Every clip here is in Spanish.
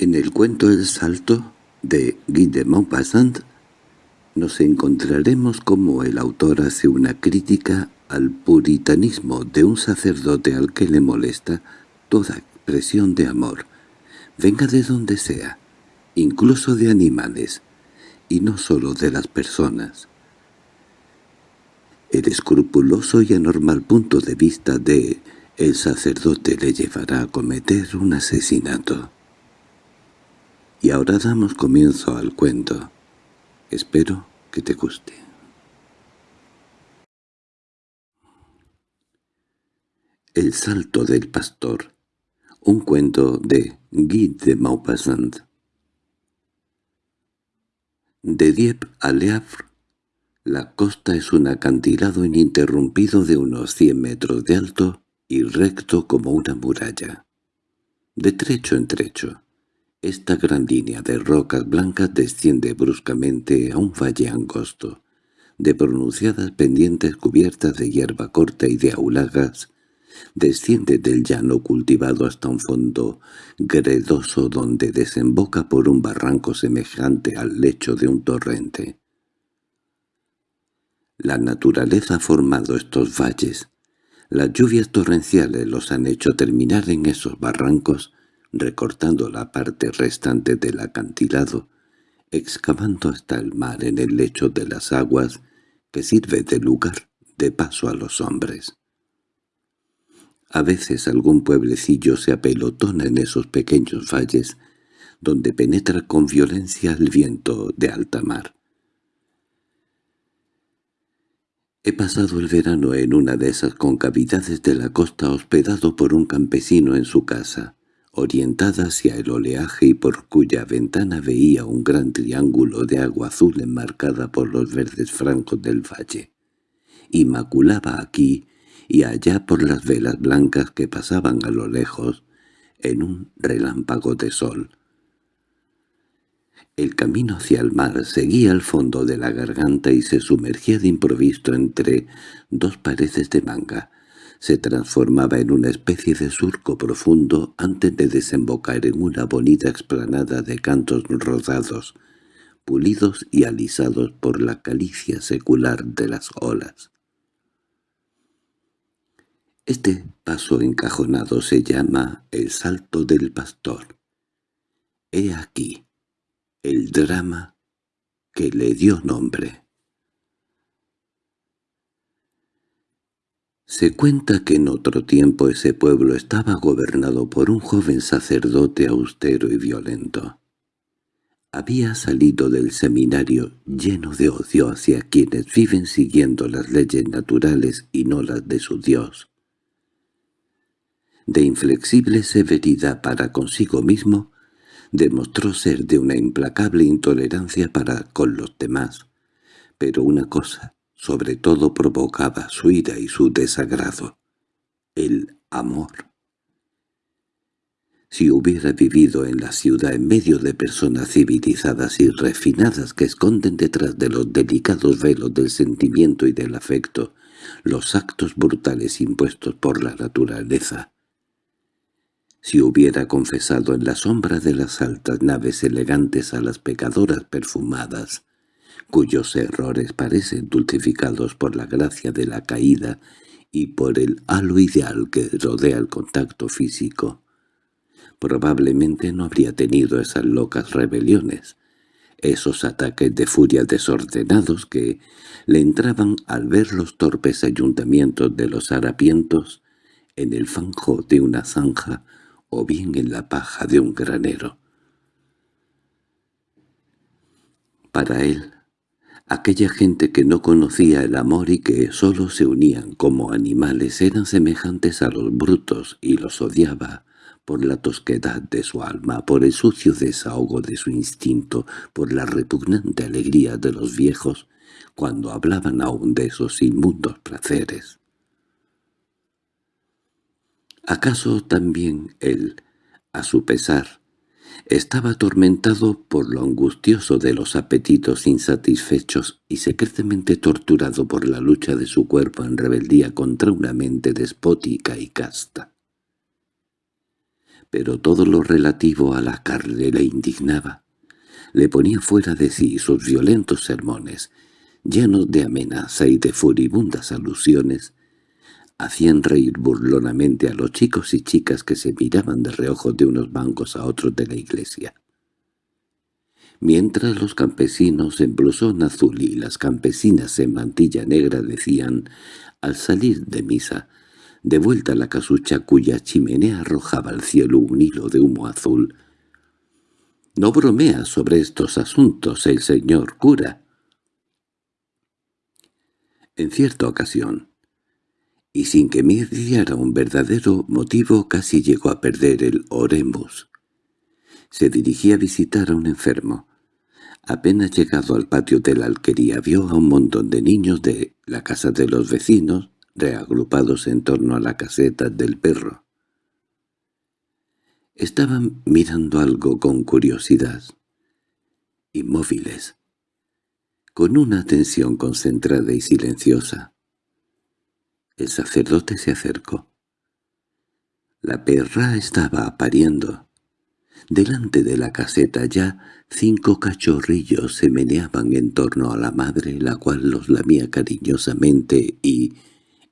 En el cuento El Salto, de Guy de Maupassant, nos encontraremos como el autor hace una crítica al puritanismo de un sacerdote al que le molesta toda expresión de amor, venga de donde sea, incluso de animales, y no sólo de las personas. El escrupuloso y anormal punto de vista de el sacerdote le llevará a cometer un asesinato. Y ahora damos comienzo al cuento. Espero que te guste. El salto del pastor. Un cuento de Guy de Maupassant. De Dieppe a Le Havre, la costa es un acantilado ininterrumpido de unos cien metros de alto y recto como una muralla. De trecho en trecho, esta gran línea de rocas blancas desciende bruscamente a un valle angosto, de pronunciadas pendientes cubiertas de hierba corta y de aulagas, desciende del llano cultivado hasta un fondo gredoso donde desemboca por un barranco semejante al lecho de un torrente. La naturaleza ha formado estos valles. Las lluvias torrenciales los han hecho terminar en esos barrancos recortando la parte restante del acantilado, excavando hasta el mar en el lecho de las aguas que sirve de lugar de paso a los hombres. A veces algún pueblecillo se apelotona en esos pequeños valles donde penetra con violencia el viento de alta mar. He pasado el verano en una de esas concavidades de la costa hospedado por un campesino en su casa orientada hacia el oleaje y por cuya ventana veía un gran triángulo de agua azul enmarcada por los verdes francos del valle, y aquí y allá por las velas blancas que pasaban a lo lejos en un relámpago de sol. El camino hacia el mar seguía al fondo de la garganta y se sumergía de improviso entre dos paredes de manga, se transformaba en una especie de surco profundo antes de desembocar en una bonita explanada de cantos rodados, pulidos y alisados por la calicia secular de las olas. Este paso encajonado se llama el salto del pastor. He aquí el drama que le dio nombre. Se cuenta que en otro tiempo ese pueblo estaba gobernado por un joven sacerdote austero y violento. Había salido del seminario lleno de odio hacia quienes viven siguiendo las leyes naturales y no las de su Dios. De inflexible severidad para consigo mismo, demostró ser de una implacable intolerancia para con los demás. Pero una cosa sobre todo provocaba su ira y su desagrado, el amor. Si hubiera vivido en la ciudad en medio de personas civilizadas y refinadas que esconden detrás de los delicados velos del sentimiento y del afecto los actos brutales impuestos por la naturaleza, si hubiera confesado en la sombra de las altas naves elegantes a las pecadoras perfumadas, cuyos errores parecen dulcificados por la gracia de la caída y por el halo ideal que rodea el contacto físico. Probablemente no habría tenido esas locas rebeliones, esos ataques de furia desordenados que le entraban al ver los torpes ayuntamientos de los harapientos en el fanjo de una zanja o bien en la paja de un granero. Para él, Aquella gente que no conocía el amor y que sólo se unían como animales eran semejantes a los brutos y los odiaba por la tosquedad de su alma, por el sucio desahogo de su instinto, por la repugnante alegría de los viejos cuando hablaban aún de esos inmundos placeres. ¿Acaso también él, a su pesar, estaba atormentado por lo angustioso de los apetitos insatisfechos y secretamente torturado por la lucha de su cuerpo en rebeldía contra una mente despótica y casta. pero todo lo relativo a la carne le indignaba. Le ponía fuera de sí sus violentos sermones, llenos de amenaza y de furibundas alusiones, hacían reír burlonamente a los chicos y chicas que se miraban de reojo de unos bancos a otros de la iglesia. Mientras los campesinos en blusón azul y las campesinas en mantilla negra decían, al salir de misa, de vuelta a la casucha cuya chimenea arrojaba al cielo un hilo de humo azul. «No bromea sobre estos asuntos el señor cura». En cierta ocasión, y sin que me mediara un verdadero motivo casi llegó a perder el oremus. Se dirigía a visitar a un enfermo. Apenas llegado al patio de la alquería vio a un montón de niños de la casa de los vecinos reagrupados en torno a la caseta del perro. Estaban mirando algo con curiosidad, inmóviles, con una atención concentrada y silenciosa. El sacerdote se acercó. La perra estaba pariendo. Delante de la caseta ya cinco cachorrillos se meneaban en torno a la madre, la cual los lamía cariñosamente y,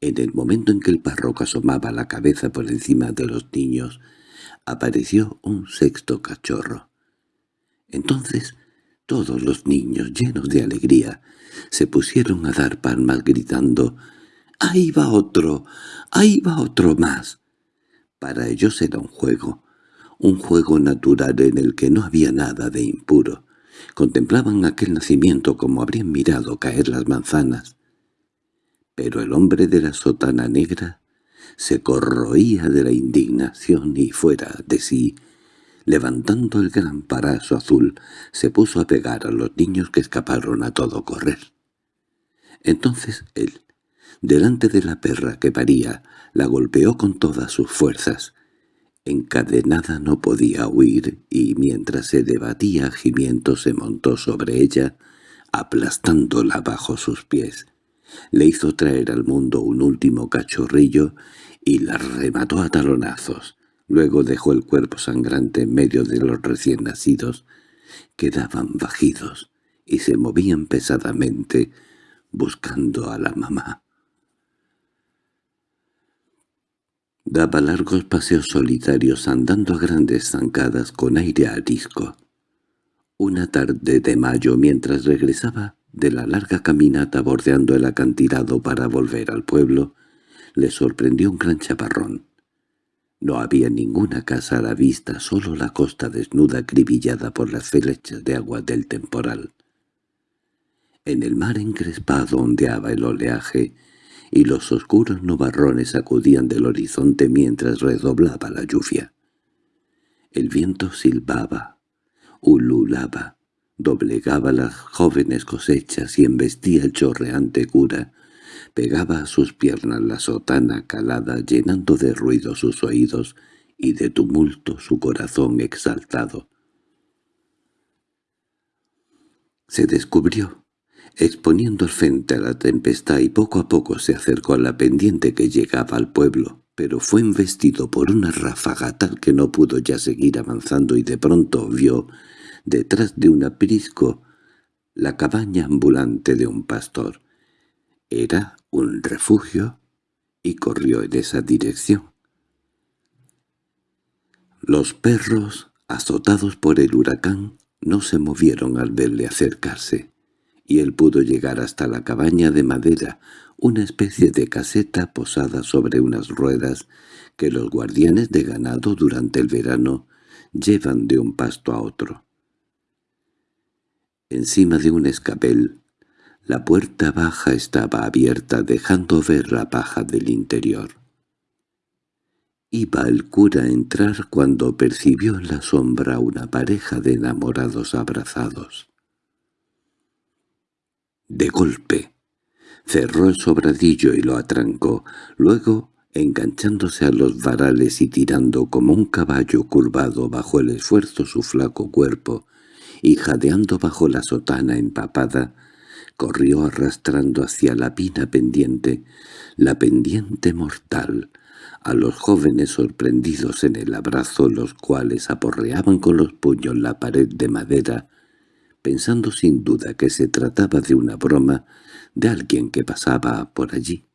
en el momento en que el párroco asomaba la cabeza por encima de los niños, apareció un sexto cachorro. Entonces todos los niños, llenos de alegría, se pusieron a dar palmas gritando ¡Ahí va otro! ¡Ahí va otro más! Para ellos era un juego, un juego natural en el que no había nada de impuro. Contemplaban aquel nacimiento como habrían mirado caer las manzanas. Pero el hombre de la sotana negra se corroía de la indignación y fuera de sí, levantando el gran parazo azul, se puso a pegar a los niños que escaparon a todo correr. Entonces él, Delante de la perra que paría, la golpeó con todas sus fuerzas. Encadenada no podía huir y mientras se debatía gimiento se montó sobre ella, aplastándola bajo sus pies. Le hizo traer al mundo un último cachorrillo y la remató a talonazos. Luego dejó el cuerpo sangrante en medio de los recién nacidos, quedaban bajidos y se movían pesadamente, buscando a la mamá. Daba largos paseos solitarios andando a grandes zancadas con aire arisco. Una tarde de mayo, mientras regresaba de la larga caminata bordeando el acantilado para volver al pueblo, le sorprendió un gran chaparrón. No había ninguna casa a la vista, solo la costa desnuda acribillada por las flechas de agua del temporal. En el mar encrespado ondeaba el oleaje, y los oscuros nubarrones acudían del horizonte mientras redoblaba la lluvia. El viento silbaba, ululaba, doblegaba las jóvenes cosechas y embestía el chorreante cura, pegaba a sus piernas la sotana calada llenando de ruido sus oídos y de tumulto su corazón exaltado. Se descubrió exponiendo frente a la tempestad y poco a poco se acercó a la pendiente que llegaba al pueblo, pero fue embestido por una ráfaga tal que no pudo ya seguir avanzando y de pronto vio, detrás de un aprisco, la cabaña ambulante de un pastor. Era un refugio y corrió en esa dirección. Los perros, azotados por el huracán, no se movieron al verle acercarse y él pudo llegar hasta la cabaña de madera, una especie de caseta posada sobre unas ruedas que los guardianes de ganado durante el verano llevan de un pasto a otro. Encima de un escabel, la puerta baja estaba abierta dejando ver la paja del interior. Iba el cura a entrar cuando percibió en la sombra una pareja de enamorados abrazados. De golpe. Cerró el sobradillo y lo atrancó. Luego, enganchándose a los varales y tirando como un caballo curvado bajo el esfuerzo su flaco cuerpo, y jadeando bajo la sotana empapada, corrió arrastrando hacia la pina pendiente, la pendiente mortal, a los jóvenes sorprendidos en el abrazo los cuales aporreaban con los puños la pared de madera, pensando sin duda que se trataba de una broma de alguien que pasaba por allí.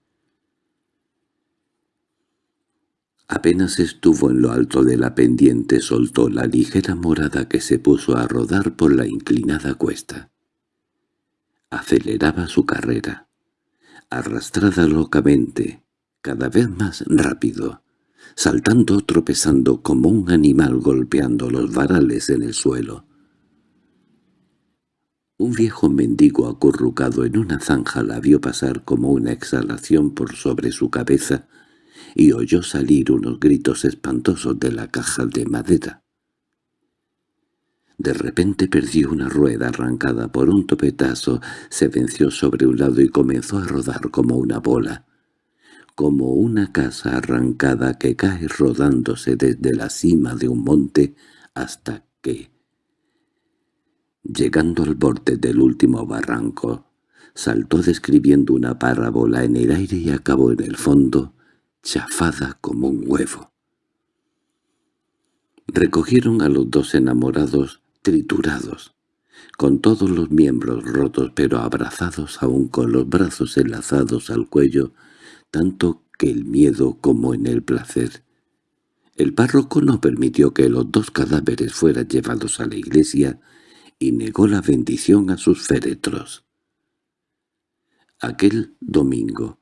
Apenas estuvo en lo alto de la pendiente soltó la ligera morada que se puso a rodar por la inclinada cuesta. Aceleraba su carrera, arrastrada locamente, cada vez más rápido, saltando tropezando como un animal golpeando los varales en el suelo. Un viejo mendigo acurrucado en una zanja la vio pasar como una exhalación por sobre su cabeza y oyó salir unos gritos espantosos de la caja de madera. De repente perdió una rueda arrancada por un topetazo, se venció sobre un lado y comenzó a rodar como una bola, como una casa arrancada que cae rodándose desde la cima de un monte hasta que, llegando al borde del último barranco, saltó describiendo una parábola en el aire y acabó en el fondo, chafada como un huevo. Recogieron a los dos enamorados triturados, con todos los miembros rotos pero abrazados aún con los brazos enlazados al cuello, tanto que el miedo como en el placer. El párroco no permitió que los dos cadáveres fueran llevados a la iglesia y negó la bendición a sus féretros. Aquel domingo,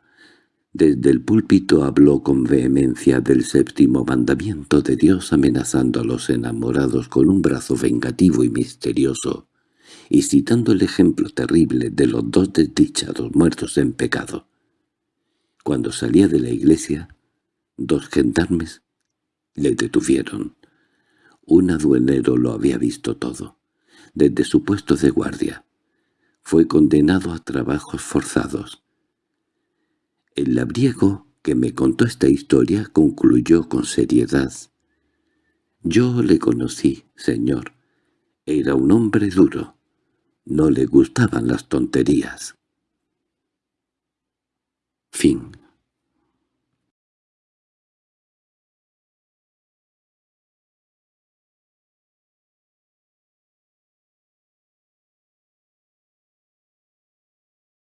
desde el púlpito habló con vehemencia del séptimo mandamiento de Dios amenazando a los enamorados con un brazo vengativo y misterioso, y citando el ejemplo terrible de los dos desdichados muertos en pecado. Cuando salía de la iglesia, dos gendarmes le detuvieron. Un aduenero lo había visto todo, desde su puesto de guardia. Fue condenado a trabajos forzados el labriego que me contó esta historia concluyó con seriedad. «Yo le conocí, señor. Era un hombre duro. No le gustaban las tonterías». Fin